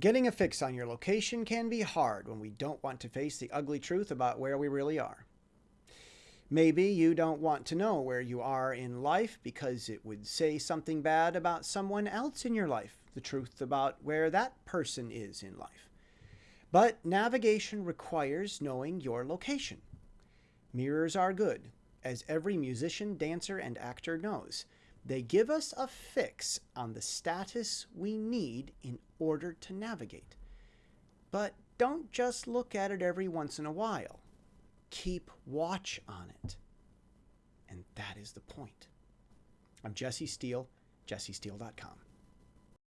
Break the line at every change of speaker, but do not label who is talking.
Getting a fix on your location can be hard when we don't want to face the ugly truth about where we really are. Maybe you don't want to know where you are in life because it would say something bad about someone else in your life, the truth about where that person is in life. But navigation requires knowing your location. Mirrors are good, as every musician, dancer, and actor knows. They give us a fix on the status we need in order to navigate. But don't just look at it every once in a while. Keep watch on it. And that is the point. I'm Jesse Steele, jessesteele.com.